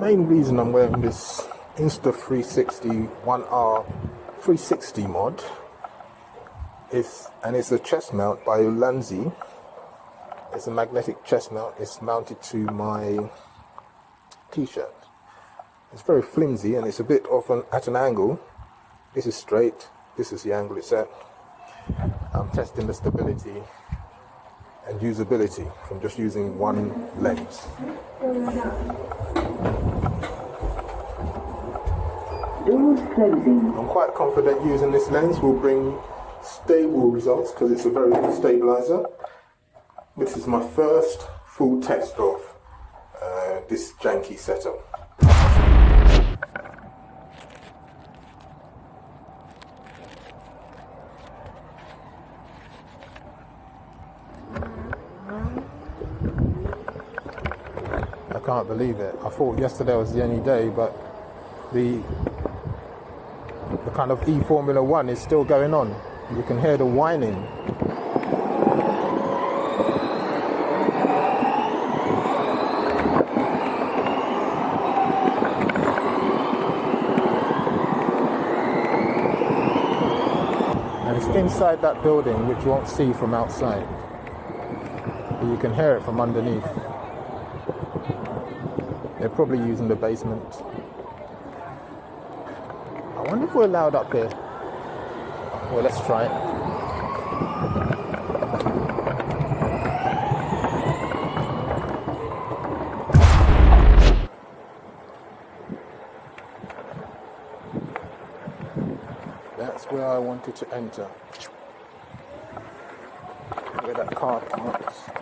main reason I'm wearing this Insta 360 1R 360 mod is, and it's a chest mount by Ulanzi. It's a magnetic chest mount. It's mounted to my t-shirt. It's very flimsy and it's a bit off an, at an angle. This is straight. This is the angle it's at. I'm testing the stability and usability from just using one lens. I'm quite confident using this lens will bring stable results because it's a very good stabilizer. This is my first full test of uh, this janky setup. I can't believe it. I thought yesterday was the only day, but the kind of E Formula One is still going on. You can hear the whining. And it's inside that building, which you won't see from outside. But you can hear it from underneath. They're probably using the basement. If we're allowed up here. Well, let's try it. That's where I wanted to enter. Where that car parks.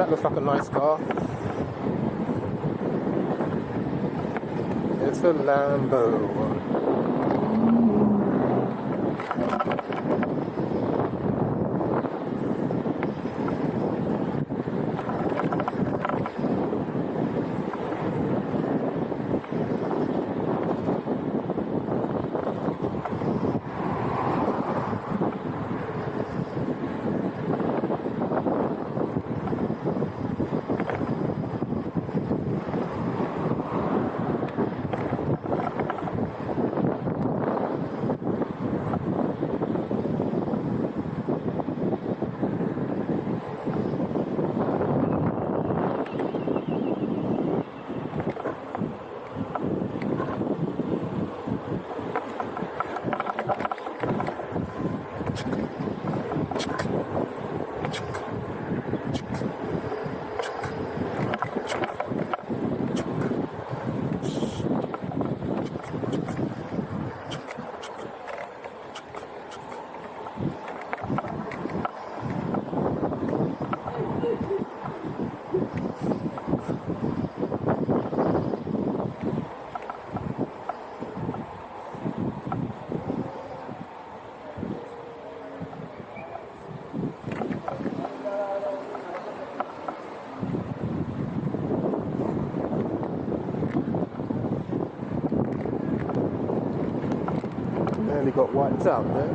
That looks like a nice car. It's a Lambo. Nearly got wiped out there.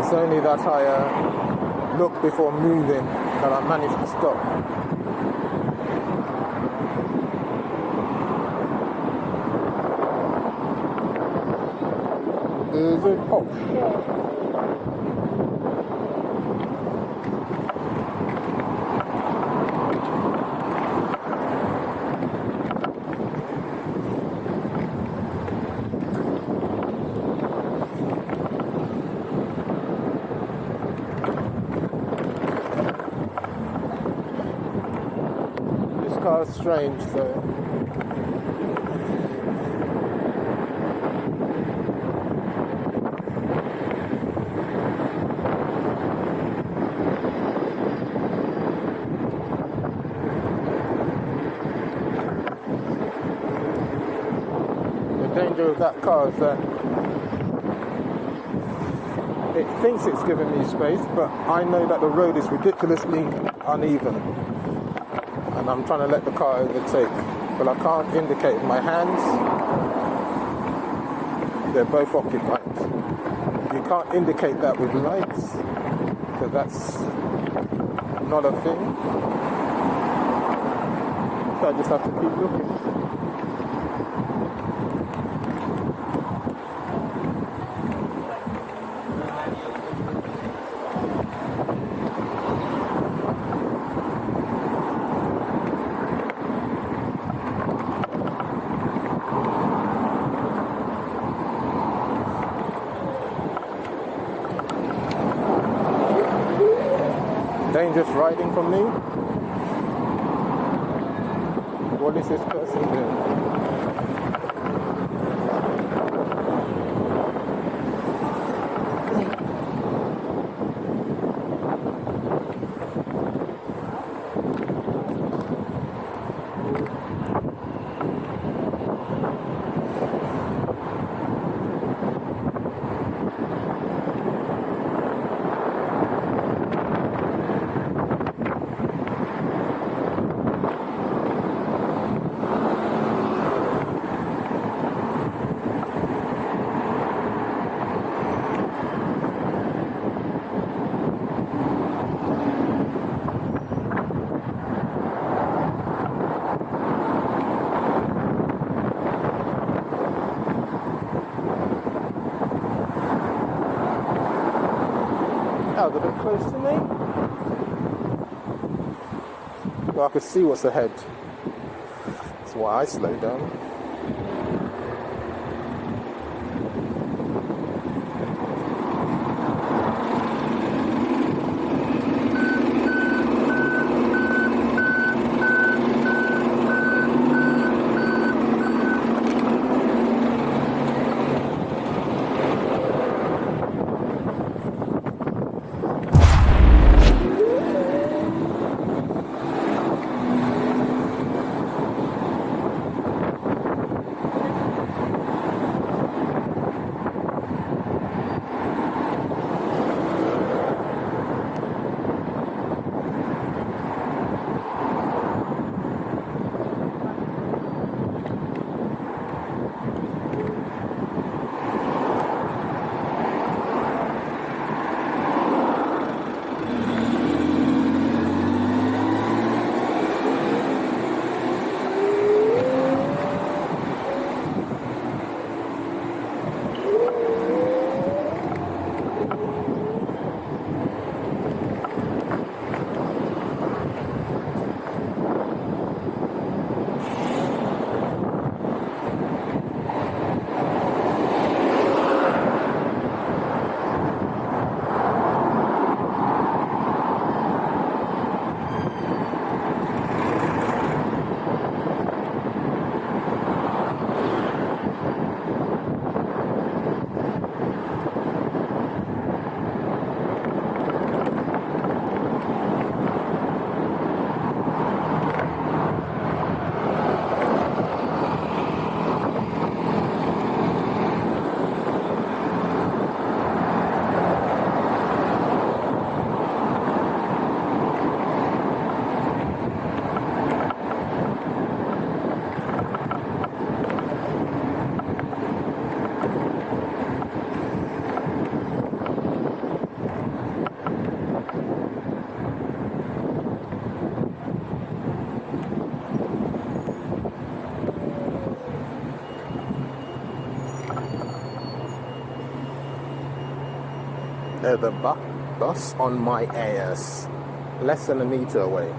It's only that I uh, look before moving that I managed to stop. Is it posh? Car strange, the danger of that car is that it thinks it's giving me space, but I know that the road is ridiculously uneven, and I'm trying to let the car overtake, but I can't indicate with my hands. They're both occupied. You can't indicate that with lights, because that's not a thing. So I just have to keep looking. conmigo. Could see what's ahead. That's why I slowed down. The bu- bus on my ass, less than a meter away.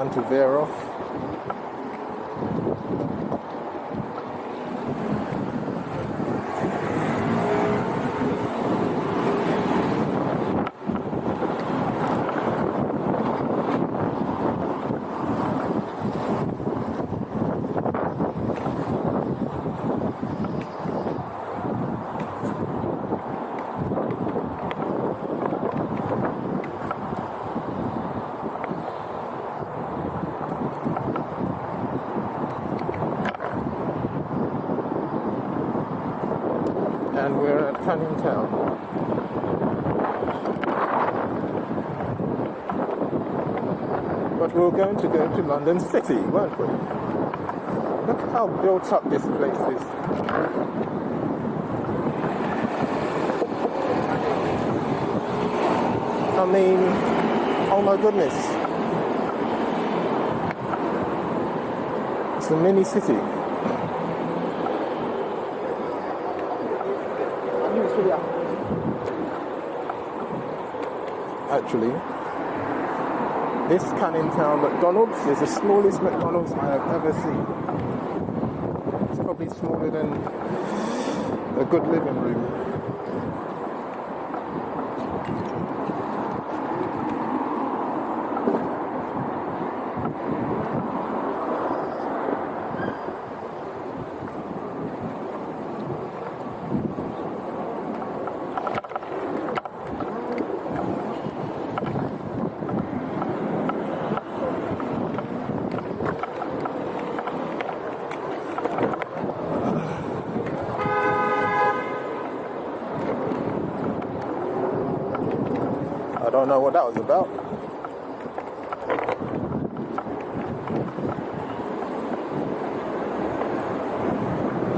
It's time to veer off. and we're at Canning Town. But we we're going to go to London City, weren't we? Look how built up this place is. I mean, oh my goodness. It's a mini city. Actually, this Canning Town McDonald's is the smallest McDonald's I have ever seen. It's probably smaller than a good living room. I don't know what that was about.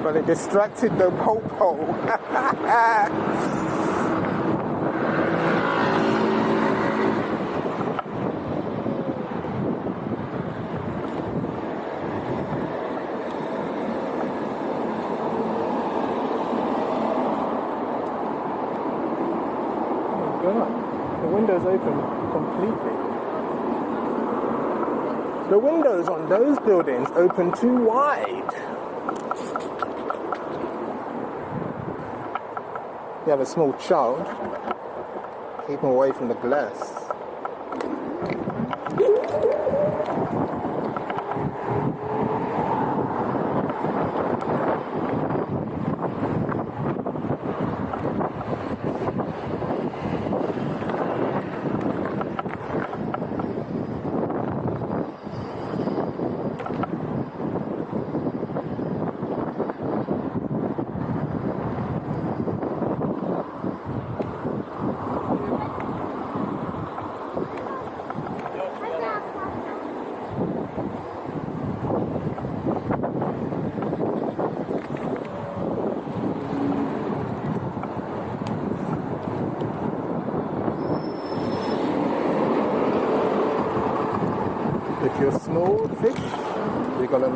But it distracted the popo. God, the window's open completely. The windows on those buildings open too wide. You have a small child, keep him away from the glass.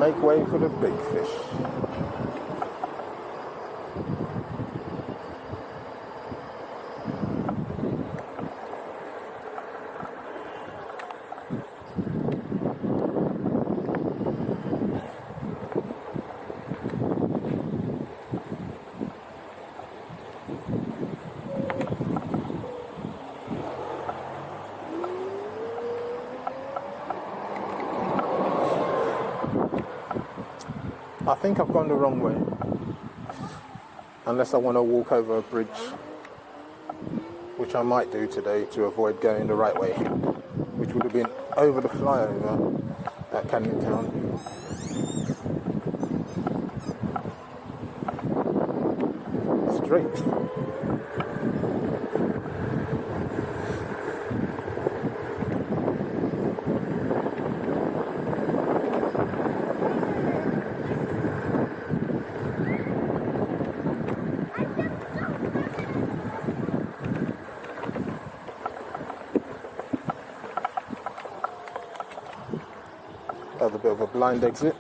You're going to make way for the big fish. Think I've gone the wrong way. Unless I want to walk over a bridge, which I might do today to avoid going the right way, which would have been over the flyover at Canning Town. Straight. Have a bit of a blind exit.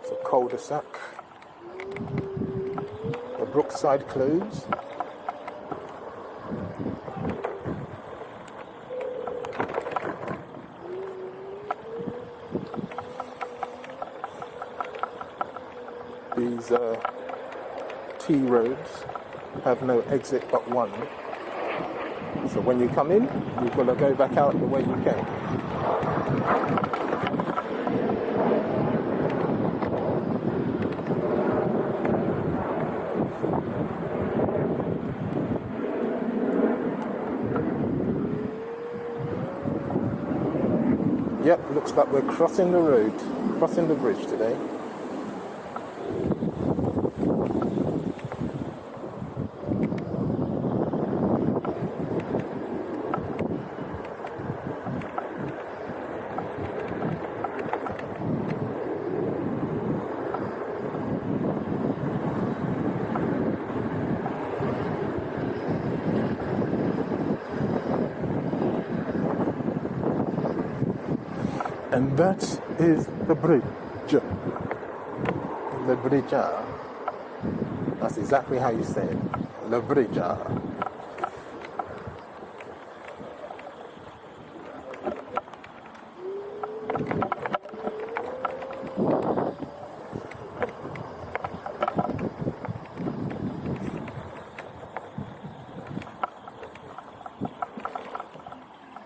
It's a cul-de-sac. The Brookside Close. these uh, T roads have no exit but one. So when you come in, you've got to go back out the way you came. Yep, looks like we're crossing the road, crossing the bridge today. That is the bridge. The bridge. Uh, that's exactly how you say it. The bridge. Uh.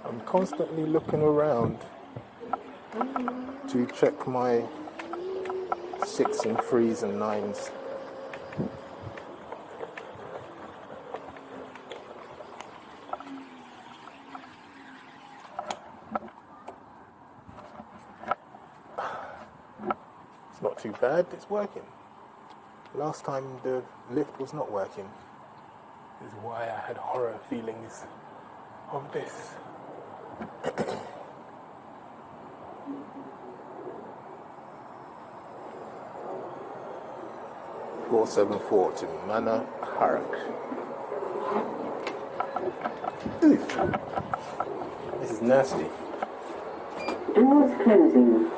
I'm constantly looking around to check my six and threes and nines. It's not too bad, it's working. Last time the lift was not working. This is why I had horror feelings of this. Four seven four to Manor Park. This is nasty. Doors closing.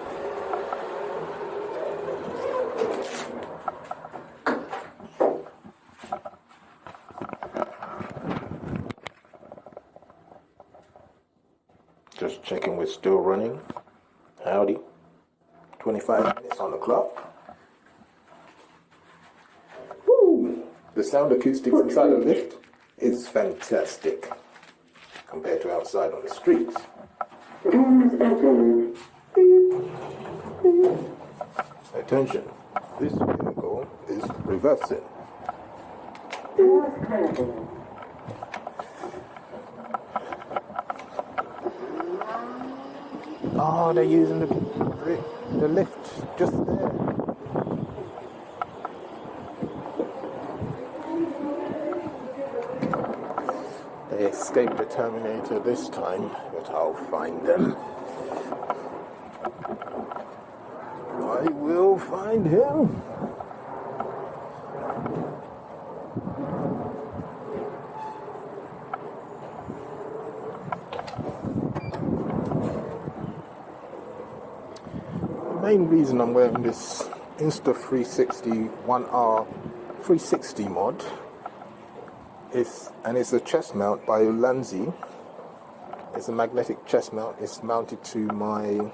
Just checking we're still running. Howdy. 25 minutes on the clock. Woo! The sound acoustics inside the lift is fantastic compared to outside on the streets. Attention, this vehicle is reversing. Oh, they're using the, the lift just there. They escaped the Terminator this time, but I'll find them. I will find him. The main reason I'm wearing this Insta 360 1R 360 mod is, and it's a chest mount by Ulanzi. It's a magnetic chest mount. It's mounted to my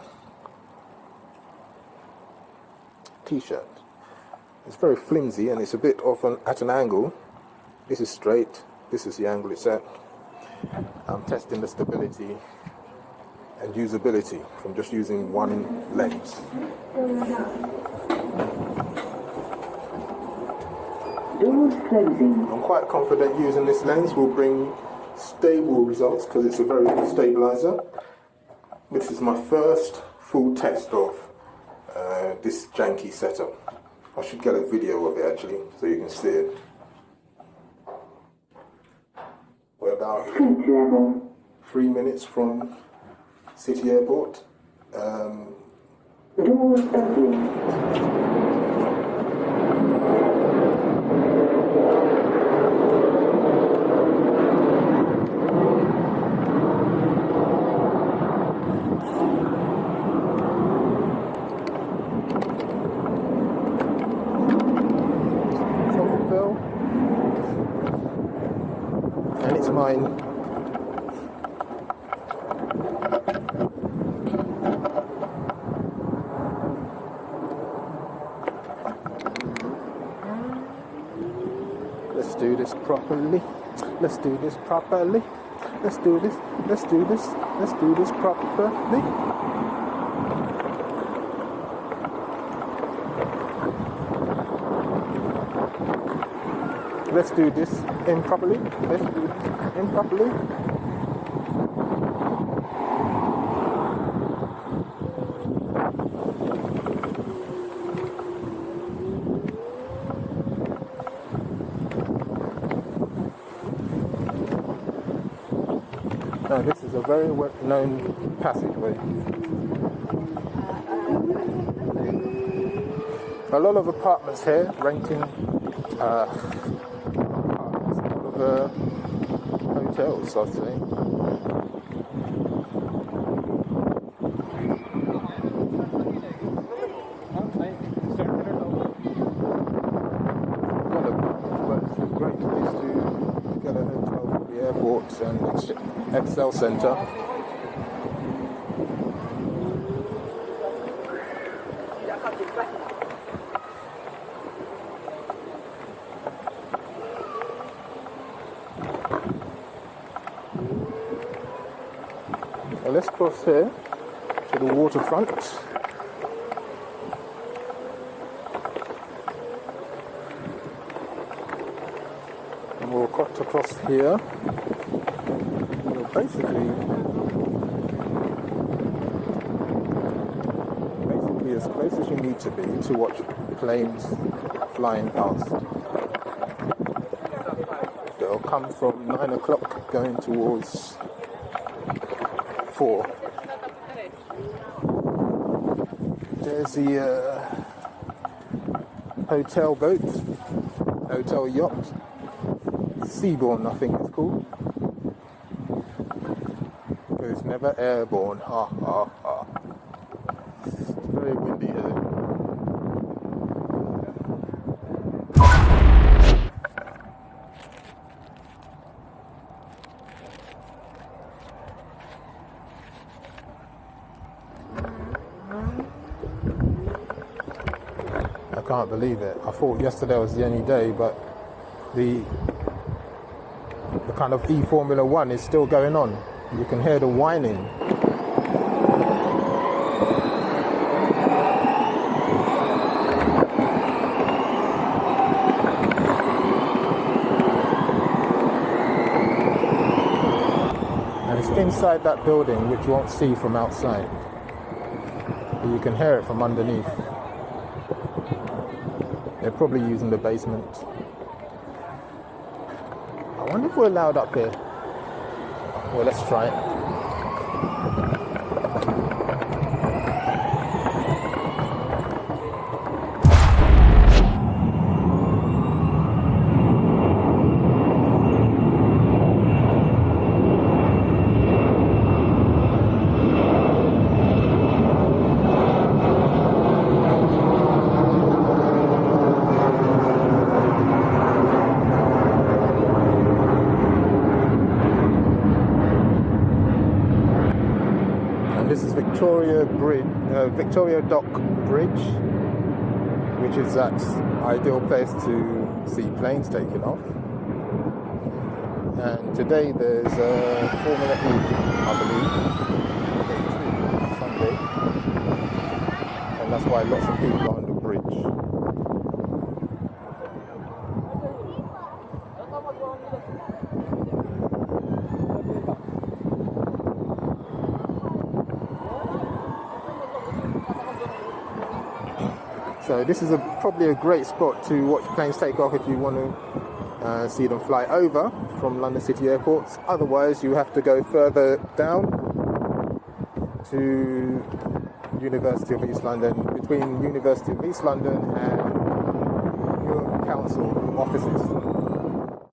t-shirt. It's very flimsy and it's a bit off an, at an angle. This is straight. This is the angle it's at. I'm testing the stability and usability from just using one lens. Doors closing. I'm quite confident using this lens will bring stable results because it's a very good stabilizer. This is my first full test of uh, this janky setup. I should get a video of it actually so you can see it. We're about three minutes from City Airport. Um, Doors opening. Fulfill. And it's mine. Let's do this properly. Let's do this properly. Let's do this. Let's do this. Let's do this properly. Let's do this improperly. Let's do it improperly. Now, this is a very well known passageway. A lot of apartments here renting uh, apartments, a lot of uh, hotels, I'd say. But it's a great place to get a hotel for the airport and Ex- ExCeL Centre. Well, let's here to the waterfront. And we'll cut across here. Basically, basically as close as you need to be to watch planes flying past. They'll come from nine o'clock going towards four. There's the uh, hotel boat, hotel yacht, Seabourn, I think it's called. But it's never airborne. Ha ha ha. It's very windy here. I can't believe it. I thought yesterday was the only day, but the the kind of E Formula One is still going on. You can hear the whining. And it's inside that building, which you won't see from outside. But you can hear it from underneath. Probably using the basement. I wonder if we're allowed up here. Well, let's try it. Victoria Bridge, uh, Victoria Dock Bridge, which is that ideal place to see planes taking off. And today there's uh, Formula E, I believe, day two, Sunday, and that's why lots of people are on the bridge. This is a, probably a great spot to watch planes take off if you want to uh, see them fly over from London City airports. Otherwise, you have to go further down to University of East London, between University of East London and Newham Council offices.